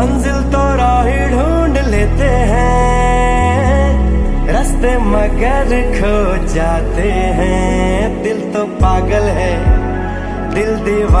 मंजिल तो राही ढूंढ लेते हैं। रास्ते मगर खो जाते हैं। दिल तो पागल है, दिल दीवा